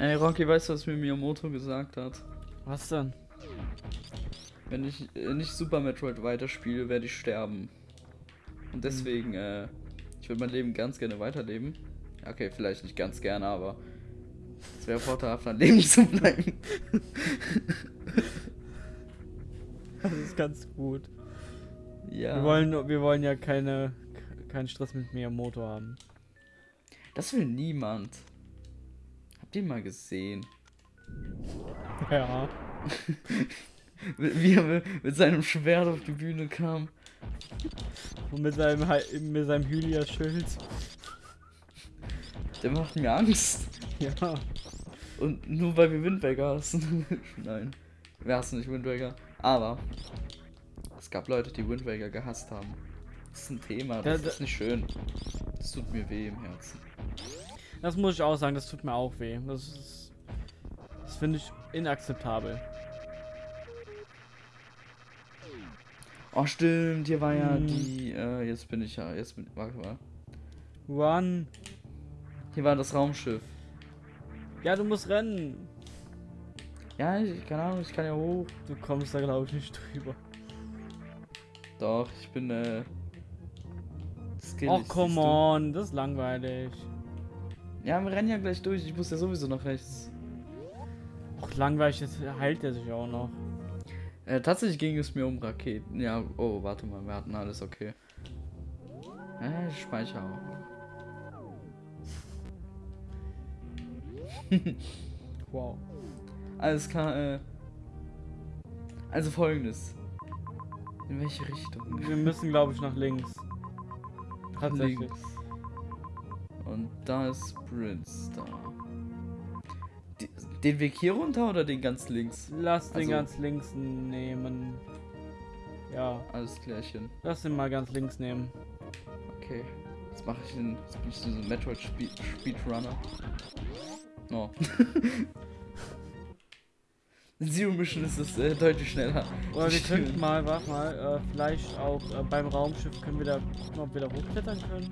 Ey, Rocky, weißt du, was mir Miyamoto gesagt hat? Was denn? Wenn ich äh, nicht Super Metroid weiterspiele, werde ich sterben. Und deswegen, äh, ich würde mein Leben ganz gerne weiterleben. Okay, vielleicht nicht ganz gerne, aber es wäre vorteilhaft, am Leben zu bleiben. Das ist ganz gut. ja. Wir wollen, wir wollen ja keine, keinen Stress mit Miyamoto haben. Das will niemand. Habt ihr mal gesehen? Ja. Wie er mit seinem Schwert auf die Bühne kam. Und mit seinem, mit seinem Hylia-Schild. Der macht mir Angst. Ja. Und nur weil wir Wind Waker hassen. Nein. Wir hassen nicht Wind Waker. Aber es gab Leute, die Wind Waker gehasst haben. Das ist ein Thema, das Da- da- ist nicht schön. Das tut mir weh im Herzen. Das muss ich auch sagen, das tut mir auch weh. Das ist. Das finde ich inakzeptabel. Oh stimmt, hier war ja Hm. die. Äh, jetzt bin ich ja. Jetzt bin Warte mal. Run! Hier war das Raumschiff. Ja, du musst rennen! Ja, ich, keine Ahnung, ich kann ja hoch. Du kommst da glaube ich nicht drüber. Doch, ich bin äh. skillig, Och, come on, das ist langweilig. Ja, wir rennen ja gleich durch. Ich muss ja sowieso nach rechts. Och, langweilig, jetzt heilt er sich auch noch. Äh, tatsächlich ging es mir um Raketen. Ja, oh, warte mal, wir hatten alles okay. Äh, ich speichere auch. Wow. Alles klar, äh. Also folgendes. In welche Richtung? Wir müssen glaube ich nach links. Tatsächlich. Links. Und da ist Prince da. Die, den Weg hier runter oder den ganz links? Lass den Also- ganz links nehmen. Ja, Alles klärchen. lass den mal ganz links nehmen. Okay. Jetzt mache ich den. Jetzt bin ich so ein Metroid Speed, Speedrunner. Oh. In Zero Mission ist es äh, deutlich schneller. Oder wir könnten mal, warte mal, äh, vielleicht auch äh, beim Raumschiff können wir da gucken, ob wir da hochklettern können.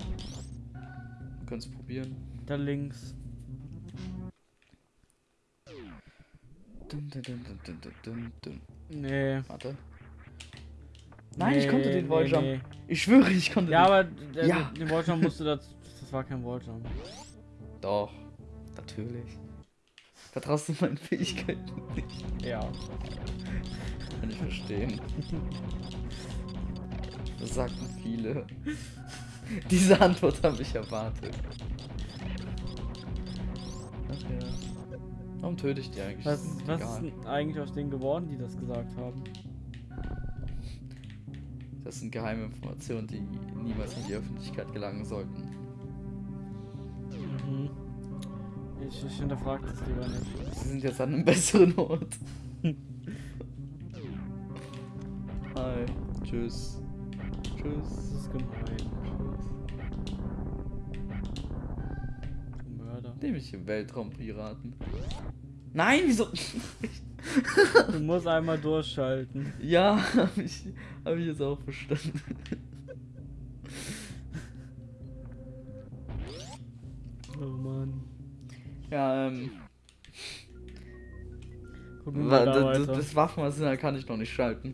Können es probieren. Da links. Dun, dun, dun. Nee. Warte. Nein, ich konnte den nee, Walljump. nee. Ich schwöre, ich konnte Ja, den. aber der, Ja. den Walljump musst du das. Das war kein Walljump. Doch. Natürlich. Vertraust du meinen Fähigkeiten nicht? Ja. Kann ich verstehen. Das sagten viele. Diese Antwort habe ich erwartet. Ach ja. Warum töte ich die eigentlich? Was, Das ist was ist denn eigentlich aus denen geworden, die das gesagt haben? Das sind geheime Informationen, die niemals in die Öffentlichkeit gelangen sollten. Mhm. Ich, ich hinterfrage das lieber nicht. Sie sind jetzt an einem besseren Ort. Hi. Tschüss. Das Tschüss. ist gemein. Nämlich im Weltraumpiraten. Nein, wieso? Du musst einmal durchschalten. ja, habe ich, hab ich jetzt auch verstanden. Oh Mann. Ja, ähm. Gucken wir da das, das Waffenarsenal kann ich noch nicht schalten.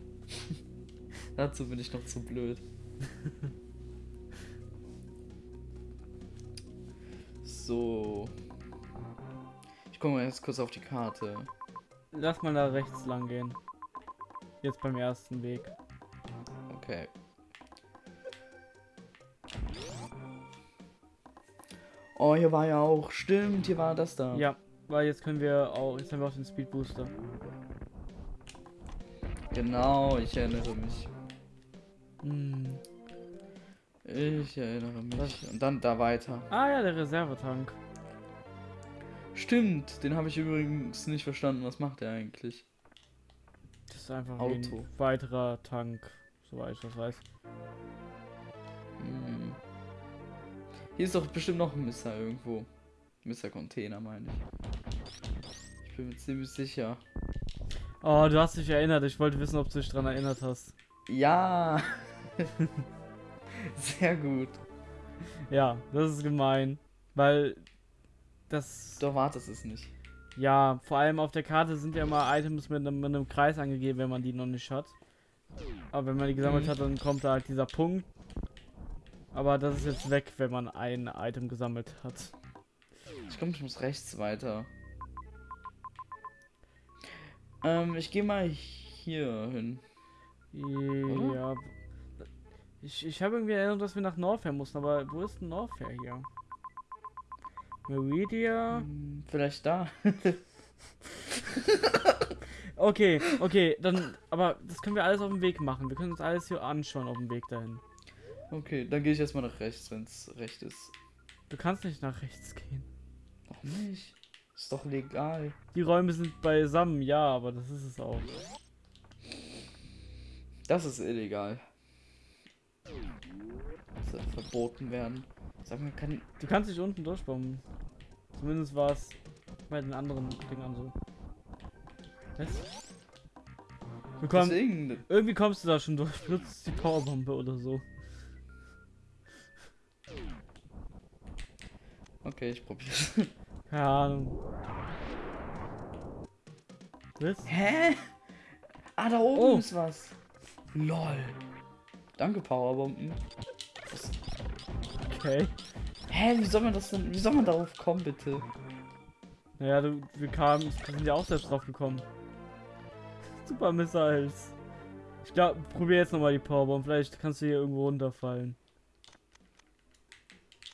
Dazu bin ich noch zu blöd. So. Ich gucke mal jetzt kurz auf die Karte. Lass mal da rechts lang gehen. Jetzt beim ersten Weg. Okay. Oh, hier war ja auch. Stimmt, hier war das da. Ja, weil jetzt können wir auch. Jetzt haben wir auch den Speed Booster. Genau, ich erinnere mich. Ich erinnere mich. Was? Und dann da weiter. Ah ja, der Reservetank. Stimmt, den habe ich übrigens nicht verstanden. Was macht er eigentlich? Das ist einfach Auto. ein weiterer Tank, soweit ich das weiß. Hm. Hier ist doch bestimmt noch ein Misser irgendwo. Misser Container meine ich. Ich bin mir ziemlich sicher. Oh, du hast dich erinnert. Ich wollte wissen, ob du dich dran erinnert hast. Ja. Sehr gut. Ja, das ist gemein. Weil das. Du erwartest es nicht. Ja, vor allem auf der Karte sind ja immer Items mit einem, mit einem Kreis angegeben, wenn man die noch nicht hat. Aber wenn man die gesammelt Mhm. hat, dann kommt da halt dieser Punkt. Aber das ist jetzt weg, wenn man ein Item gesammelt hat. Ich glaube, ich muss rechts weiter. Ähm, ich gehe mal hier hin. Ja. Ich, ich habe irgendwie erinnert, dass wir nach Norfair mussten, aber wo ist denn Norfair hier? Meridia. Hm, Vielleicht da. Okay, okay, dann, aber das können wir alles auf dem Weg machen. Wir können uns alles hier anschauen auf dem Weg dahin. Okay, dann gehe ich erstmal nach rechts, wenn es recht ist. Du kannst nicht nach rechts gehen. Warum nicht? Ist doch legal. Die Räume sind beisammen, ja, aber das ist es auch. Das ist illegal. Verboten werden. Sag mal, kann. Du kannst dich unten durchbomben. Zumindest war es bei den anderen Dingern so. Was? Du komm, irgendwie kommst du da schon durch. Benutzt die Powerbombe oder so. Okay, ich probier's. Keine Ahnung. Was? Hä? Ah, da oben Oh. ist was. Lol. Danke, Powerbomben. Was? Okay. Hä, wie soll man das denn? Wie soll man darauf kommen, bitte? Naja, du, wir kamen, wir sind ja auch selbst drauf gekommen. Super Missiles. Ich glaube, probier jetzt nochmal die Powerbomb. Vielleicht kannst du hier irgendwo runterfallen.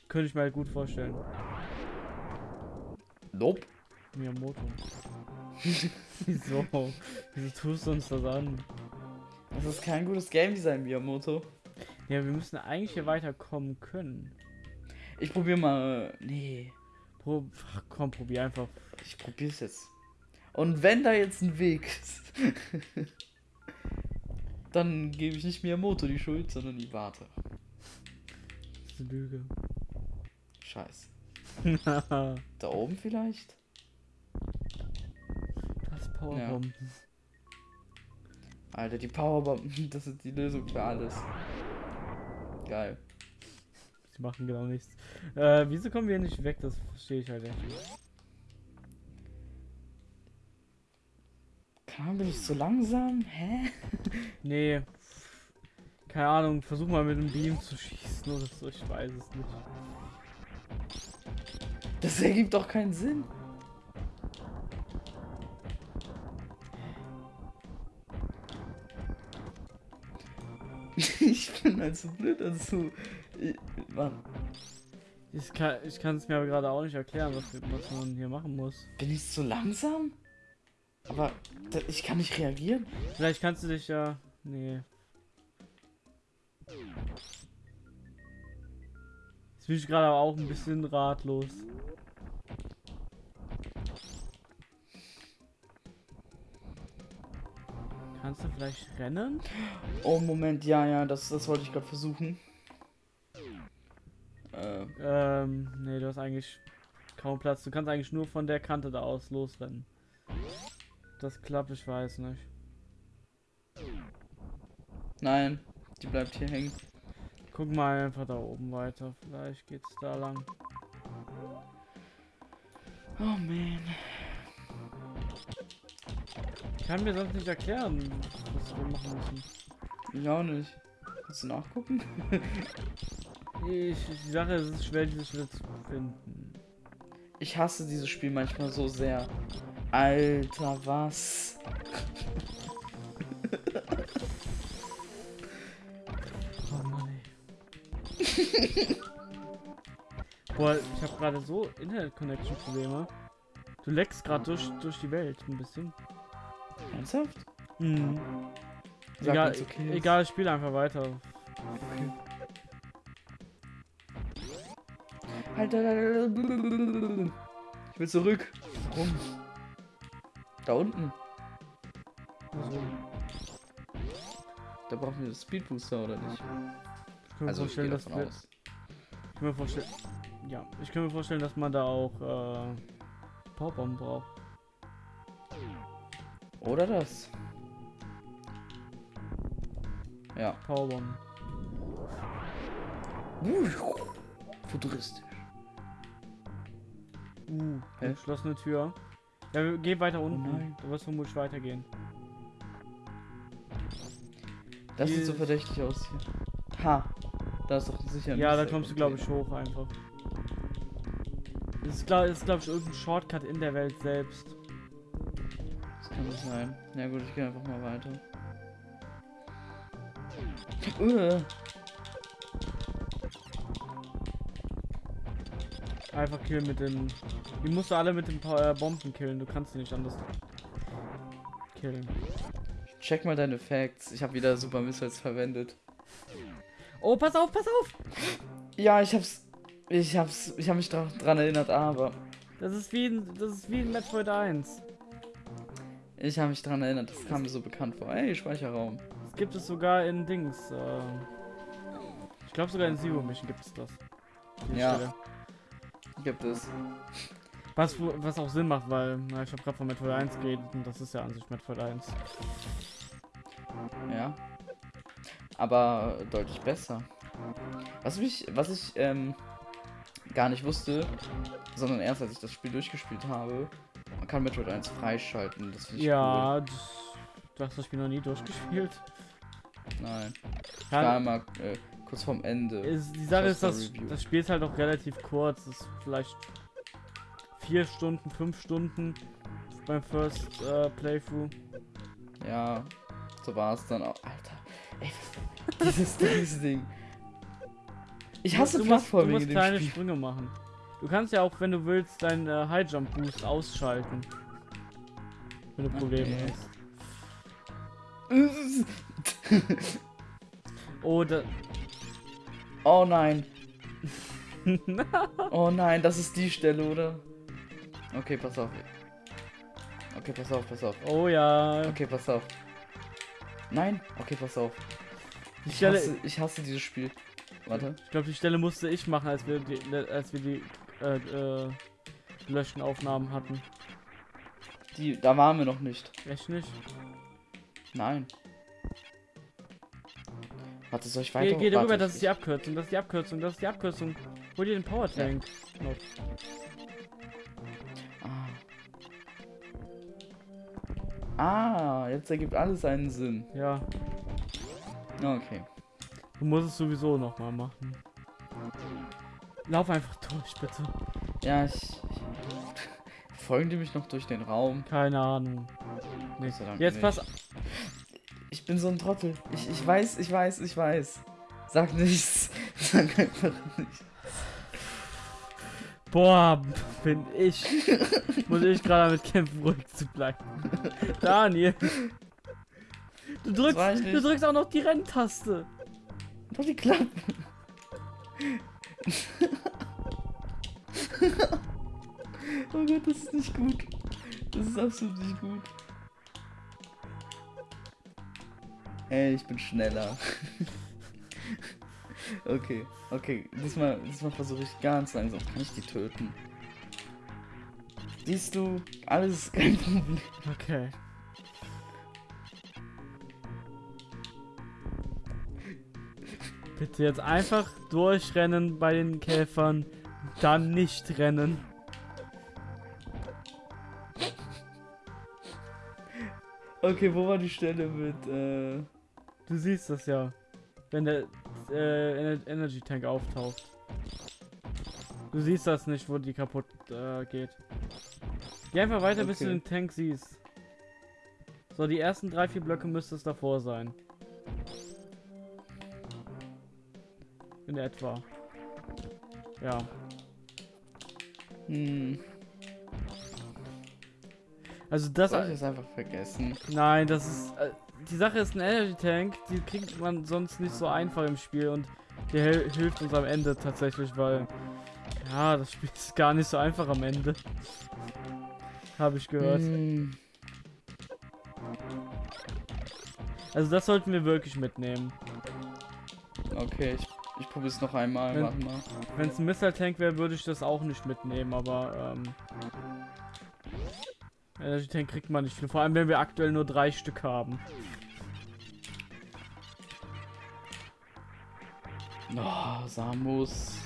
Könnte ich mir halt gut vorstellen. Nope. Miyamoto. Wieso? Wieso tust du uns das an? Das ist kein gutes Game Design, Miyamoto. Ja, wir müssen eigentlich hier weiterkommen können. Ich probier mal. Nee. Pro Ach, komm, probier einfach. Ich probier's jetzt. Und wenn da jetzt ein Weg ist, dann gebe ich nicht Miyamoto die Schuld, sondern die Warte. Das ist eine Lüge. Scheiße. das Da oben vielleicht? Powerbomben. Alter, die Powerbomben, das ist die Lösung für alles. Geil. Sie machen genau nichts. Äh, wieso kommen wir nicht weg? Das verstehe ich halt echt nicht. Keine Ahnung, bin ich so langsam? Hä? Nee. Keine Ahnung, versuch mal mit dem Beam zu schießen oder so, ich weiß es nicht. Das ergibt doch keinen Sinn. Halt so blöd dazu. Ich, Mann, Ich kann ich es mir aber gerade auch nicht erklären, was, was man hier machen muss. bin ich so langsam? Aber ich kann nicht reagieren. Vielleicht kannst du dich ja. Nee. Jetzt bin ich gerade aber auch ein bisschen ratlos. Kannst du vielleicht rennen? Oh, Moment, ja, ja, das, das wollte ich gerade versuchen. Äh, Ähm, nee, du hast eigentlich kaum Platz. Du kannst eigentlich nur von der Kante da aus losrennen. Das klappt, ich weiß nicht. nein, die bleibt hier hängen. Guck mal einfach da oben weiter. Vielleicht geht's da lang. Oh, man. Ich kann mir sonst nicht erklären, was wir machen müssen. Ich auch nicht. Kannst du nachgucken? Ich, Sache ist, es ist schwer, diese Schritte zu finden. Ich hasse dieses Spiel manchmal so sehr. Alter, was? Oh Mann, ey. Boah, ich habe gerade so Internet-Connection-Probleme. Du leckst gerade durch, durch die Welt ein bisschen. Ernsthaft? Mhm. Sag, Egal, okay egal, spiel einfach weiter. Alter, ich will zurück. Warum? Da unten. Also, Da brauchen wir das Speed Booster oder nicht? ich kann mir Also ich vorstellen, dass davon wir, ich kann mir vorstellen, ja, ich kann mir vorstellen, dass man da auch äh, Powerbomben braucht. Oder das. Ja. Powerbomben. Futuristisch. Uh, Hä? geschlossene Tür. Ja, geh weiter unten. nein. du wirst vermutlich weitergehen. Das sieht Hier- so verdächtig aus hier. Ha. Da ist doch sicher Ja, da kommst du, glaube ich, hoch einfach. Das ist, glaube glaub ich, irgendein Shortcut in der Welt selbst. Kann das sein. Ja gut, ich gehe einfach mal weiter. Uh, Einfach killen mit den. Die musst du alle mit den äh, Bomben killen. Du kannst die nicht anders killen. check mal deine Facts. Ich habe wieder Super Missiles verwendet. Oh, pass auf, pass auf! Ja, ich hab's. Ich hab's. Ich habe mich dra dran erinnert, aber. Das ist wie in, das ist wie in Metroid 1. Ich habe mich dran erinnert. Das kam mir so bekannt vor. Ey, Speicherraum. Das gibt es sogar in Dings. Äh, ich glaube sogar in Zero Mission gibt es das. Ja. Stelle. Gibt es. Was, was auch Sinn macht, weil na, ich habe gerade von Metroid 1 geredet und das ist ja an sich Metroid 1. Ja. Aber deutlich besser. Was mich, was ich ähm, gar nicht wusste, sondern erst als ich das Spiel durchgespielt habe, man kann Metroid 1 freischalten. Das Ja, das, du hast das Spiel noch nie durchgespielt. cool. Nein. War Ja, einmal äh, kurz vorm Ende. ist, die Sache ist, dass das Spiel ist halt auch relativ kurz. Das ist vielleicht vier Stunden, fünf Stunden beim First äh, Playthrough. Ja, so war es dann auch. Alter, ey, dieses, dieses Ding. Ich hasse du musst, du musst kleine. Sprünge machen. Du kannst ja auch, wenn du willst, deinen äh, High Jump Boost ausschalten. Wenn du Probleme Okay. hast. Oh, da, oh nein. Oh nein, das ist die Stelle, oder? Okay, pass auf. Okay, pass auf, pass auf. oh ja. Okay, pass auf. Nein? Okay, pass auf. Ich hasse, ich hasse dieses Spiel. Warte. ich glaube, die Stelle musste ich machen, als wir die, als wir die äh, äh, gelöschten Aufnahmen hatten. Die, da waren wir noch nicht. Echt nicht? Nein. Warte, soll ich weiter? Geh, geh Warte, darüber, das ich- ist die Abkürzung, das ist die Abkürzung, das ist die Abkürzung. Hol dir den Power Tank. noch. Ah. ah, jetzt ergibt alles einen Sinn. Ja, Okay. du musst es sowieso nochmal machen. Lauf einfach durch, bitte. Ja, ich. folgen die mich noch durch den Raum? Keine Ahnung. Nee. Gott sei Dank Jetzt nicht. pass. Ich bin so ein Trottel. Ich, ich weiß, ich weiß, ich weiß. Sag nichts. Sag einfach nichts. Boah, bin ich. muss ich gerade damit kämpfen, ruhig zu bleiben. Daniel. Du drückst, du nicht. drückst auch noch die Renntaste. Doch die Klappe. Oh Gott, das ist nicht gut. Das ist absolut nicht gut. Ey, ich bin schneller. okay, okay. Diesmal, diesmal versuche ich ganz langsam. Kann ich die töten? Siehst du, alles ist kein Problem. Okay. Bitte jetzt einfach durchrennen bei den Käfern, dann nicht rennen. Okay, wo war die Stelle mit, äh. Du siehst das ja, wenn der äh, Ener- Energy Tank auftaucht. Du siehst das nicht, wo die kaputt äh, geht. Geh einfach weiter, bis du Okay. den Tank siehst. So, die ersten drei, vier Blöcke müsste es davor sein. In etwa. Ja. Hm. Also das. Soll ich das einfach vergessen? Nein, das ist. Äh, die Sache ist ein Energy Tank, die kriegt man sonst nicht so einfach im Spiel und der hilft uns am Ende tatsächlich, weil. Ja, das Spiel ist gar nicht so einfach am Ende. Habe ich gehört. Hm. Also das sollten wir wirklich mitnehmen. Okay, ich, ich probiere es noch einmal. Wenn- es ein Missile Tank wäre, würde ich das auch nicht mitnehmen, aber ähm, Energy Tank kriegt man nicht viel. Vor allem, wenn wir aktuell nur drei Stück haben. Oh, Samus.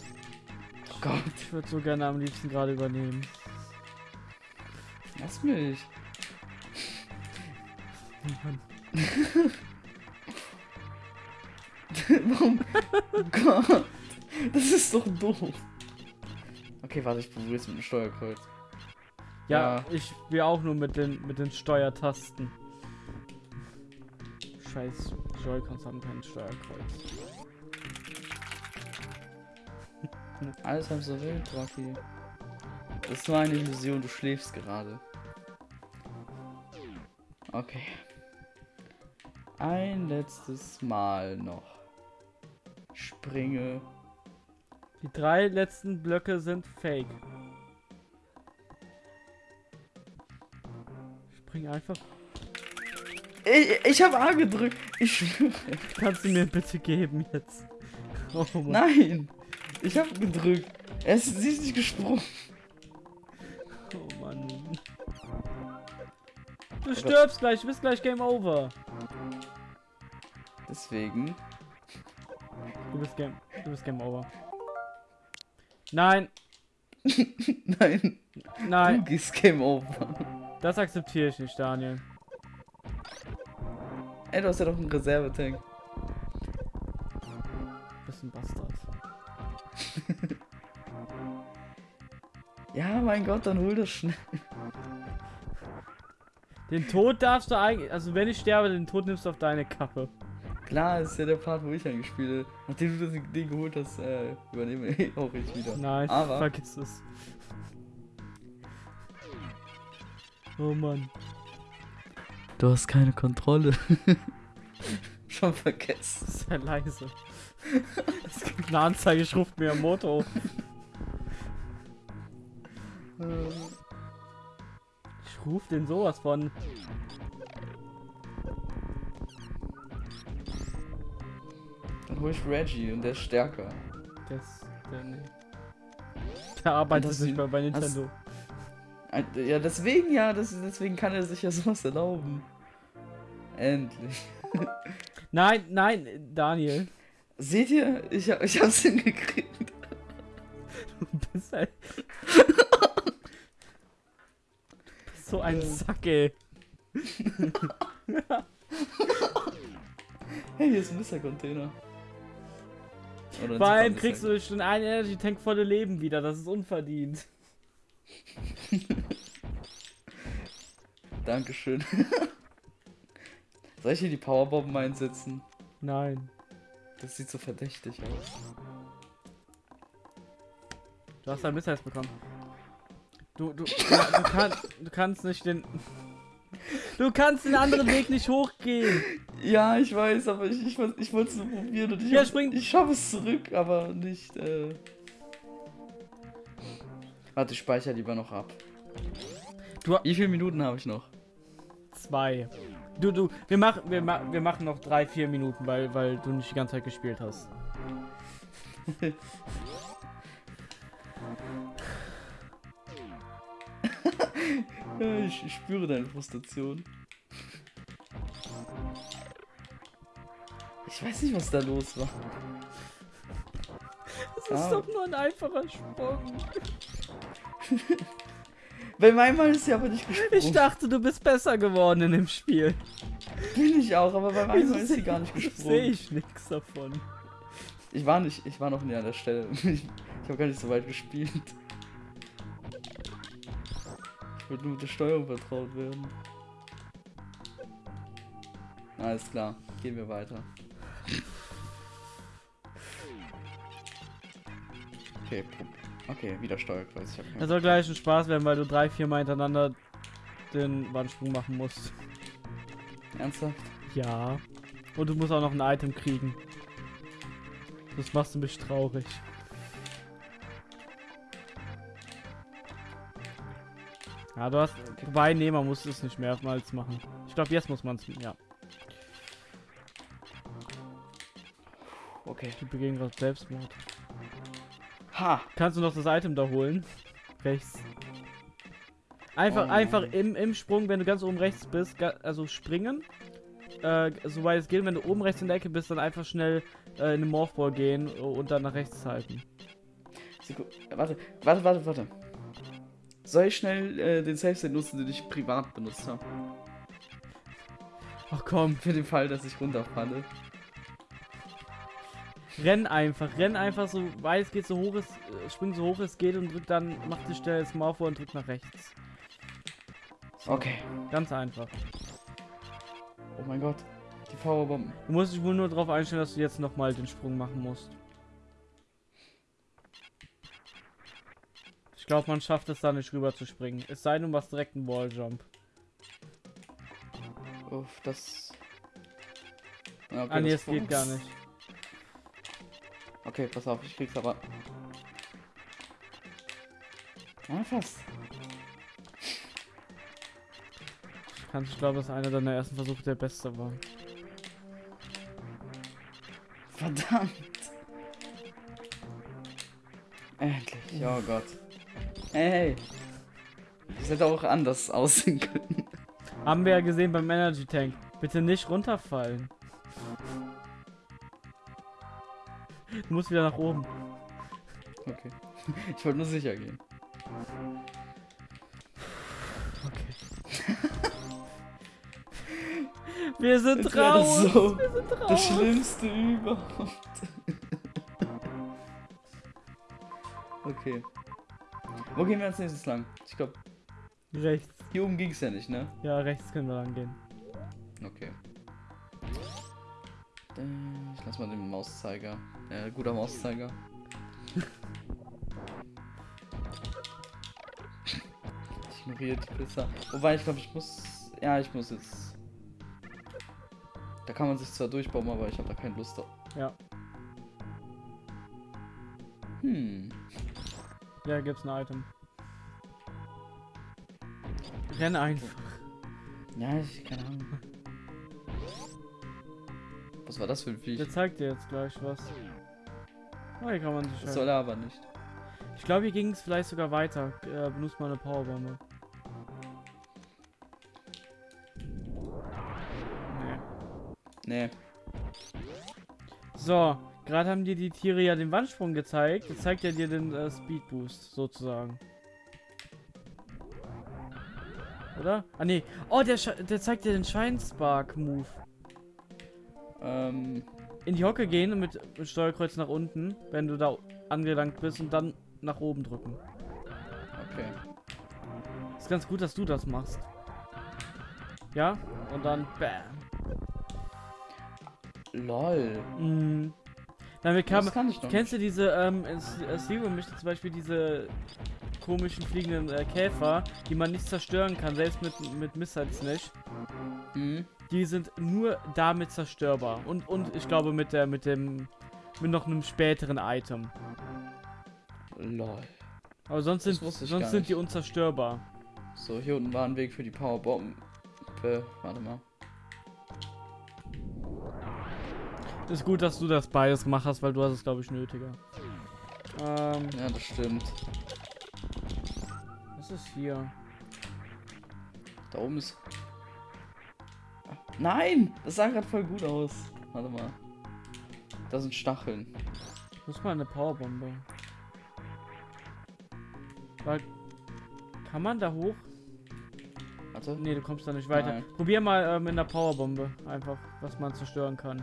Oh Gott. Ich würde so gerne am liebsten gerade übernehmen. Lass mich. Mann. Warum? Oh Gott. Das ist doch doof. Okay, warte, ich probiere es mit dem Steuerkreuz. Ja, Ja. ich spiele auch nur mit den, mit den Steuertasten. Scheiß Joy-Cons haben kein Steuerkreuz. Alles halb so wild, Rocky. Das ist nur eine Illusion, du schläfst gerade. Okay. Ein letztes Mal noch. Springe. Die drei letzten Blöcke sind fake. Spring einfach. Ich, ich habe A gedrückt. Ich schwöre. Kannst du mir bitte geben jetzt? Oh. Nein. Ich habe gedrückt. Ist, sie ist nicht gesprungen. Oh Mann. Du stirbst gleich, du bist gleich Game Over. Deswegen. Du bist Game, du bist Game Over. Nein, Nein. nein, Du gehst Game Over. das akzeptiere ich nicht, Daniel. Ey, du hast ja doch einen Reservetank. Du bist ein Bastard. Ja, mein Gott, dann hol das schnell. Den Tod darfst du eigentlich, also wenn ich sterbe, den Tod nimmst du auf deine Kappe. Klar, ist ja der Part, wo ich eigentlich spiele. Nachdem du das Ding geholt hast, äh, übernehme ich auch ich wieder. Nein, Aber- vergiss es. Oh Mann. Du hast keine Kontrolle. Schon vergessen. Das ist ja leise. Es gibt eine Anzeige, ich rufe mir Moto. Ich ruf den sowas von. Hol ich Reggie und der ist stärker. Das, der, nee. der arbeitet nicht mehr bei Nintendo. Ein- Ja, deswegen ja, das, deswegen kann er sich ja sowas erlauben. Endlich. Nein, nein, Daniel. Seht ihr? Ich, ich hab's hingekriegt. Du bist ein. Du bist so ein. Sack, ey. Hey, hier ist ein Misser-Container. Oder ein Vor allem kriegst du schon einen Energy Tank volle Leben wieder. Das ist unverdient. Dankeschön. Soll ich hier die Powerbomben einsetzen? Nein. Das sieht so verdächtig aus. Du hast ein Missile bekommen. Du, du, du, du, kann, du kannst nicht den. Du kannst den anderen Weg nicht hochgehen. Ja, ich weiß, aber ich, ich, ich wollte es nur probieren und ich, Ja, hab- spring. ich schaffe es zurück, aber nicht. Äh... Warte, ich speichere lieber noch ab. Du- Wie viele Minuten habe ich noch? Zwei. Du, du, wir machen, wir, ma wir machen noch drei, vier Minuten, weil, weil du nicht die ganze Zeit gespielt hast. Ja, ich, ich spüre deine Frustration. Ich weiß nicht, was da los war. Das Ah. ist doch nur ein einfacher Sprung. Bei meinem Mal ist sie aber nicht gesprungen. Ich dachte, du bist besser geworden in dem Spiel. Bin ich auch, aber bei meinem Mal ist sie gar nicht Sehe gesprungen. ich nichts davon. Ich war nicht, ich war noch nie an der Stelle. Ich, ich habe gar nicht so weit gespielt. Ich wollte nur mit der Steuerung vertraut werden. Alles klar, gehen wir weiter. Okay, okay, wieder Steuerkreuz. Das soll gleich ein Spaß werden, weil du drei, vier Mal hintereinander den Wandsprung machen musst. Ernsthaft? Ja. Und du musst auch noch ein Item kriegen. Das machst du mich traurig. Ja, du hast. Wobei, nee, man muss es nicht mehrmals machen. Ich glaube, jetzt muss man es. Ja, Okay. die begehen gerade Selbstmord. Ha! Kannst du noch das Item da holen? Rechts. Einfach, Oh. einfach im, im Sprung, wenn du ganz oben rechts bist, also springen. Äh, soweit es geht, wenn du oben rechts in der Ecke bist, dann einfach schnell äh, in den Morphball gehen und dann nach rechts halten. Seku- Warte, warte, warte, warte. Soll ich schnell äh, den Safe State nutzen, den ich privat benutzt habe? Ach komm, Für den Fall, dass ich runterfalle. renn einfach, renn einfach so weit es geht, so hoch es, äh, spring so hoch es geht und drück dann, mach die Stelle das Maul vor und drück nach rechts. Okay. Ganz einfach. Oh mein Gott. Die Powerbomben. Du musst dich wohl nur darauf einstellen, dass du jetzt nochmal den Sprung machen musst. Ich glaube, man schafft es da nicht rüber zu springen. Es sei denn, du machst direkt einen Walljump. Uff, das. Ja, okay, ah, nee, das es geht gar nicht. Okay, pass auf, ich krieg's aber. Ja, fast. Kannst, ich glaube, das ist einer deiner ersten Versuche, der beste war. Verdammt. Endlich. Oh Gott. Hey. Das hätte auch anders aussehen können. Haben wir ja gesehen beim Energy Tank. Bitte nicht runterfallen. Du musst wieder nach oben. Okay. Ich wollte nur sicher gehen. Okay. Wir sind Jetzt raus. so Wir sind raus. Das Schlimmste überhaupt. okay. Wo gehen wir als nächstes lang? Ich glaube, Rechts. hier oben ging es ja nicht, ne? Ja, rechts können wir lang gehen. Okay. Äh, Ich lass mal den Mauszeiger. Äh, guter Mauszeiger. Ich ignoriere die Pisser. Wobei, ich glaube, ich muss. Ja, ich muss jetzt. Da kann man sich zwar durchbauen, aber ich habe da keine Lust drauf. Ja. Hm. Ja, gibt's ein Item. Renn einfach. Ja, ich keine Ahnung. Was war das für ein Viech? Der zeigt dir jetzt gleich was. Oh, hier kann man sich Das soll er aber nicht. Ich glaube, hier ging es vielleicht sogar weiter. Äh, benutzt mal eine Powerbombe. Nee. Nee. So, gerade haben dir die Tiere ja den Wandsprung gezeigt. Jetzt zeigt er dir den äh, Speed Boost sozusagen. Oder? Ah nee. Oh, der, Sch- der zeigt dir den Scheinspark Move. Ähm. In die Hocke gehen und mit, mit Steuerkreuz nach unten, wenn du da angelangt bist und dann nach oben drücken. Okay. Ist ganz gut, dass du das machst. Ja? Und dann bam. Lol. Mhm. Kann ich noch Kennst du diese, ähm, äh, Zero Mission zum Beispiel diese komischen fliegenden äh, Käfer, die man nicht zerstören kann, selbst mit, mit Missiles nicht. Mhm. Die sind nur damit zerstörbar. Und, und ich glaube mit der, mit dem, mit noch einem späteren Item. Lol. Aber sonst sind, sonst sind die unzerstörbar. So, hier unten war ein Weg für die Powerbomben. Warte mal. Ist gut, dass du das beides gemacht hast, weil du hast es, glaube ich, nötiger. Ähm, Ja, das stimmt. was ist hier? Da oben ist. Nein! Das sah gerade voll gut aus. Warte mal. Da sind Stacheln. Ich muss mal eine Powerbombe. Weil, kann man da hoch? Warte. Nee, du kommst da nicht weiter. Nein. Probier mal äh, mit einer Powerbombe einfach, was man zerstören kann.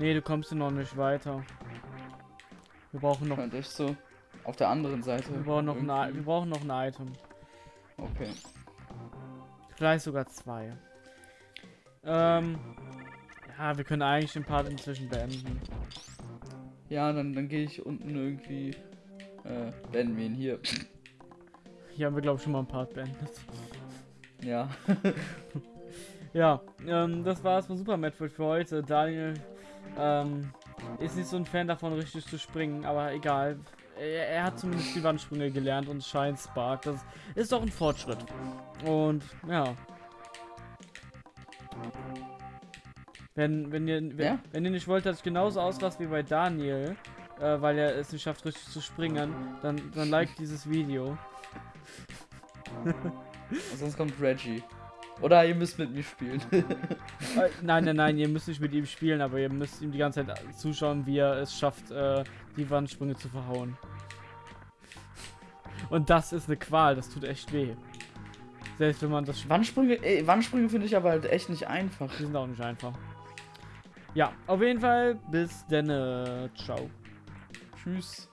Nee, du kommst noch nicht weiter. Wir brauchen noch, Könnte ich so. Auf der anderen Seite. wir brauchen noch, ein, I- wir brauchen noch ein Item. Okay. Vielleicht sogar zwei. Ähm, ja, wir können eigentlich den Part inzwischen beenden. Ja, dann, dann gehe ich unten irgendwie. Äh, beenden wir ihn hier. Hier haben wir, glaube ich, schon mal einen Part beendet. ja. Ja, ähm, das war's von Super Metroid für heute. Daniel ähm, ist nicht so ein Fan davon, richtig zu springen, aber egal. Er, er hat zumindest die Wandsprünge gelernt und scheint Spark. Das ist doch ein Fortschritt. Und ja. Wenn, wenn, ihr, wenn, Ja? wenn ihr nicht wollt, dass ich genauso ausraste wie bei Daniel, äh, weil er es nicht schafft, richtig zu springen, dann, dann like dieses Video. Sonst kommt Reggie. Oder ihr müsst mit mir spielen. Äh, nein, nein, nein, ihr müsst nicht mit ihm spielen, aber ihr müsst ihm die ganze Zeit zuschauen, wie er es schafft, äh, die Wandsprünge zu verhauen. Und das ist eine Qual, das tut echt weh. Selbst wenn man das Wandsprünge, ey, Wandsprünge finde ich aber halt echt nicht einfach. Die sind auch nicht einfach. Ja, auf jeden Fall bis denne. Ciao. Tschüss.